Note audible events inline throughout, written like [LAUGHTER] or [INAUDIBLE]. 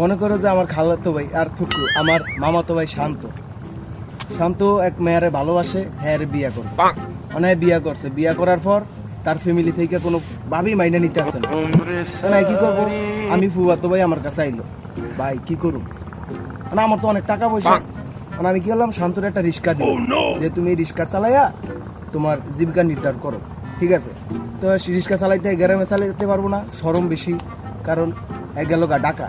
মনে করো যে আমার খালাতো ভাই আর থুকু আমার মামাতো ভাই শান্ত। শান্ত এক মেয়ারে ভালোবাসে হ্যাঁ বিয়া করবে। মানে বিয়া করছে। বিয়া করার পর তার ফ্যামিলি থেকে কোনো ভাবি মাইনে নিতে আসে না। মানে কি করব? আমি ফুয়াতো ভাই আমার কাছে আইলো। ভাই কি করুম? মানে আমার তো অনেক টাকা পয়সা। মানে আমি কি করলাম? শান্তর একটা রিক্সা দিই যে তুমি রিক্সা চালাইয়া তোমার জীবিকা নির্ধার করো। ঠিক আছে? তো রিক্সা চালাইতে গ্রামে চালাইতে পারব না। সরম বেশি। কারণ এক গেল গা ডাকা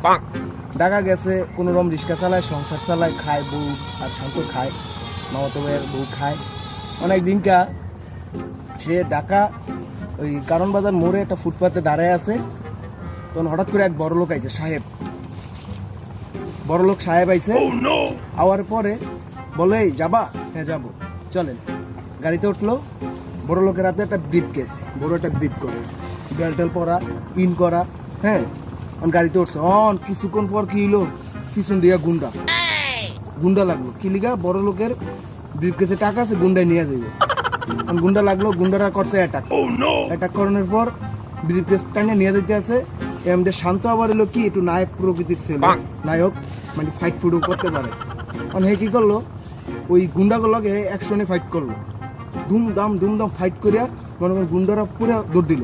ডাকা গেছে কোনো রকম রিক্সা চালায় সংসার চালায় খায় বউ আর শান্ত খায় মামাতো ভাইয়ের বউ খায়। অনেক দিনকা সে ডাকা ওই কারণ বাজার মোড়ে একটা ফুটপাতে দাঁড়ায় আছে। তখন হঠাৎ করে এক বড় লোক আইছে সাহেব। বড় লোক সাহেব আইছে। আওয়ার পরে বলে "এই, যাবা? হ্যাঁ যাব। চলেন। গাড়িতে উঠল। বড় লোকের হাতে একটা ব্রিফ কেস বড় একটা ব্রিফ কেস বেলটেল পরা ইন করা হ্যাঁ? গাড়িতে উঠছে। অন কিছুক্ষণ পর কি হলো পিছন দিয়া গুন্ডা। গুন্ডা লাগল। কি লিগা? বড় লোকের ব্রিফ কেসে টাকা আছে গুন্ডায় নিয়ে যাবে গুন্ডা লাগল গুন্ডারা করছে অ্যাটাক অ্যাটাক করানোর পর ব্রিফ কেস টানে নিয়ে যেতে আছে। এমদের শান্ত আবার এলো কি? একটু নায়ক প্রকৃতির ছেলে। নায়ক মানে ফাইট ফুডও করতে পারে। অন হে কি করল? ওই গুন্ডাগুলোকে একশনে ফাইট করল। ধুমধাম ধুমধাম ফাইট করিয়া মনে করেন গুন্ডারা পুরো দৌড় দিল।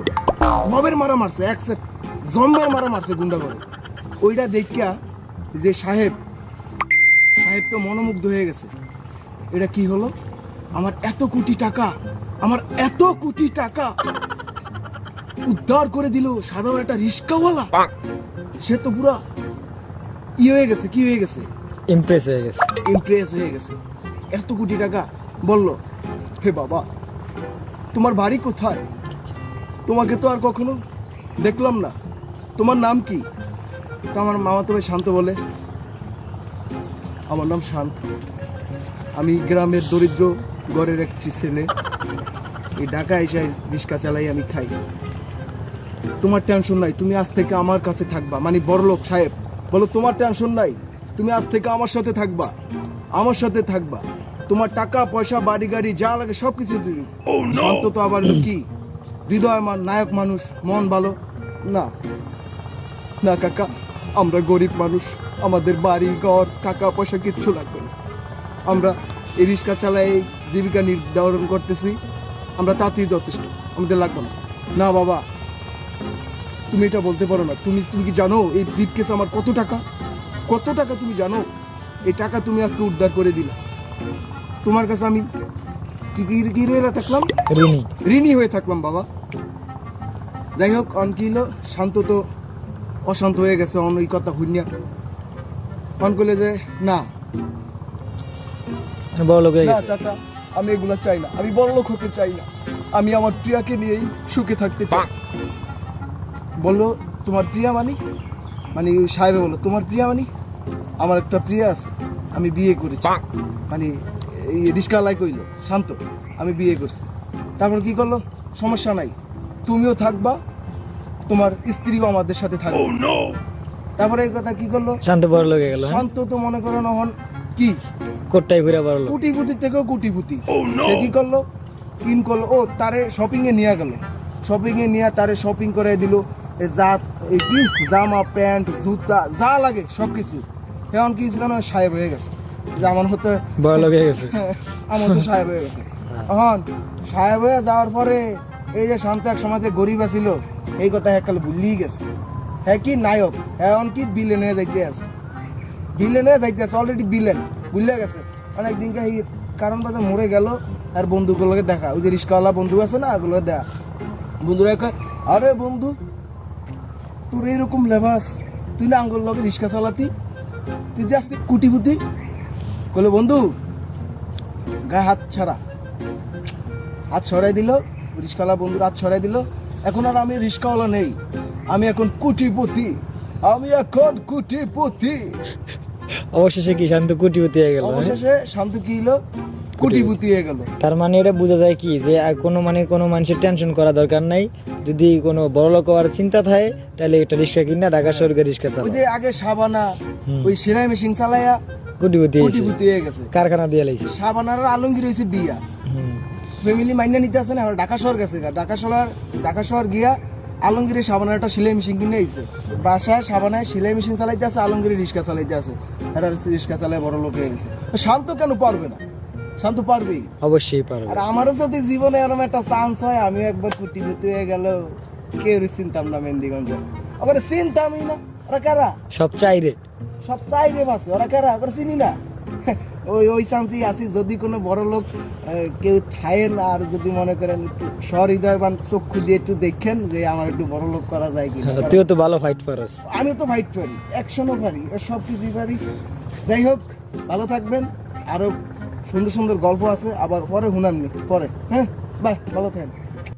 মবের মারা মারছে এক জম্বের মারা মারছে গুন্ডা করে। ওইটা দেখিয়া যে সাহেব সাহেব তো মনোমুগ্ধ হয়ে গেছে। এটা কি হলো? আমার এত কোটি টাকা আমার এত কোটি টাকা উদ্ধার করে দিল সাধারণ একটা রিস্কাওয়ালা। সে তো পুরা ই হয়ে গেছে কি হয়ে গেছে? ইমপ্রেস হয়ে গেছে। ইমপ্রেস হয়ে গেছে। এত কোটি টাকা বলল হে বাবা তোমার বাড়ি কোথায়? তোমাকে তো আর কখনো দেখলাম না। তোমার নাম কি? তো আমার মামা তবে শান্ত বলে। আমার নাম শান্ত। আমি গ্রামের দরিদ্র ঘরের একটি ছেলে। এই ঢাকা এসে রিক্সা চালাই আমি খাই। তোমার টেনশন নাই তুমি আজ থেকে আমার কাছে থাকবা। মানে বড়লোক সাহেব বলো তোমার টেনশন নাই তুমি আজ থেকে আমার সাথে থাকবা। আমার সাথে থাকবা। তোমার টাকা পয়সা বাড়ি গাড়ি যা লাগে সব কিছু দিবি। শান্ত তো আবার কি? হৃদয় মান নায়ক মানুষ মন ভালো? না। না কাকা আমরা গরিব মানুষ আমাদের বাড়ি ঘর টাকা পয়সা কিচ্ছু লাগবে না। আমরা এই রিক্সা চালাই জীবিকা নির্ধারণ করতেছি আমরা তাতেই যথেষ্ট আমাদের লাগবে না। না বাবা তুমি এটা বলতে পারো না। তুমি তুমি কি জানো এই ব্রিফ কেস আমার কত টাকা? কত টাকা তুমি জানো? এই টাকা তুমি আজকে উদ্ধার করে দিলে। তোমার কাছে আমি কি থাকলাম? ঋণী ঋণী হয়ে থাকলাম বাবা। যাই হোক অন কি হলো শান্ত তো অশান্ত হয়ে গেছে অন ওই কথা হুইনিয়া অন করলে যে না। মানে বড় লোক না চাচা আমি এগুলো চাই না। আমি বড় লোক হতে চাই না। আমি আমার প্রিয়াকে নিয়েই সুখে থাকতে চাই। বলল তোমার প্রিয়া মানি? মানে সাহেবে বলল তোমার প্রিয়া মানি? আমার একটা প্রিয়া আছে আমি বিয়ে করেছি। মানে এই রিস্কালাই কইলো শান্ত আমি বিয়ে করছি। তারপর কি করল? সমস্যা নাই তুমিও থাকবা তোমার স্ত্রীও আমাদের সাথে থাকবে। তারপরে এই কথা কি করল? শান্ত বড় লোক গেল হ্যাঁ? শান্ত তো মনে করো নহন কি? কোটটাই ঘুরে বড় লোক। কুটিপুতি থেকেও কুটিপুতি। সে কি করল? ইন করল ও তারে শপিং এ নিয়ে গেল। শপিং এ নিয়ে তারে শপিং করে দিল এ যা এই কি? জামা প্যান্ট জুতা যা লাগে সব কিছু এখন কি ছিল না সাহেব হয়ে গেছে। যে আমার হতে বড় লোক হয়ে গেছে। [LAUGHS] আমার তো সাহেব হয়ে গেছে। এখন সাহেব হয়ে যাওয়ার পরে এই যে শান্ত এক সমাজে গরিব আছিল এই কথা এককাল ভুলিয়ে গেছে। হ্যাঁ কি নায়ক? এখন কি বিলেনে দেখতে আছে? বিলেনে দেখতে আছে অলরেডি বিলেন বুঝলে গেছে। অনেক দিনকে এই কারণ বাজার মরে গেল, আর বন্ধুগুলোকে দেখা। ওই যে রিক্সাওয়ালা বন্ধু আছে না ওগুলো দেখা। বন্ধুরা কয়, আরে বন্ধু, তোর এরকম লেবাস, তুই না আঙ্গুল লগে রিক্সা চালাতি? তুই যে কুটি বুদ্ধি বলে বন্ধু, গায়ে হাত ছাড়া। হাত ছড়াই দিল রিক্সাওয়ালা বন্ধুর হাত ছড়াই দিল। এখন আর আমি রিক্সাওয়ালা নেই। আমি এখন কুটিপতি। আমি এখন কুটিপতি। অবশেষে কি শান্ত কোটিপতি হয়ে গেল হ্যাঁ? অবশেষে শান্ত কি হলো? কুটিপতি হয়ে গেল। তার মানে এটা বোঝা যায় কি যে কোনো মানে কোনো মানুষের টেনশন করা দরকার নাই। যদি কোনো বড় লোক হওয়ার চিন্তা থাকে তাহলে একটা রিক্সা কিনা ঢাকা শহরকে রিক্সা ওই যে আগে সাবানা ওই সেলাই মেশিন চালাইয়া কোটিপতি হয়েছে। কুটিপতি হয়ে গেছে। কারখানা দিয়ে লাইছে। সাবানার আলমগীর হয়েছে বিয়া। হুম। ফ্যামিলি মাইনা নিতে আসে না ঢাকা শহর গেছে ঢাকা শহর ঢাকা শহর গিয়া আলমগীরের সাবানের একটা সেলাই মেশিন কিনে আইছে। বাসায় সাবানায় সেলাই মেশিন চালাইতে আছে আলমগীরের রিক্সা চালাইতে আছে। এটা রিক্সা চালায় বড় লোক হয়ে গেছে। শান্ত কেন পারবে না? শান্ত পারবেই। অবশ্যই পারবে। আর আমারও যদি জীবনে এরকম একটা চান্স হয় আমি একবার কুটি কুটি হয়ে গেল কেউ চিনতাম না মেহেন্দিগঞ্জে। ওখানে চিনতামই না। ওরা কারা? সব চাইরে। সব চাইবে বাসে। ওরা কারা? ওরা চিনি না? [LAUGHS] ওই ওই চান্সই আছি। যদি কোনো বড় লোক কেউ থাকেন আর যদি মনে করেন একটু সহৃদয়বান চক্ষু দিয়ে একটু দেখেন যে আমার একটু বড় লোক করা যায় কিনা। তুইও তো ভালো ফাইট পারস আমি তো ফাইট পারি অ্যাকশনও পারি সব কিছুই পারি। যাই হোক ভালো থাকবেন। আরও সুন্দর সুন্দর গল্প আছে আবার পরে হুনাননি পরে। হ্যাঁ বাই ভালো থাকেন।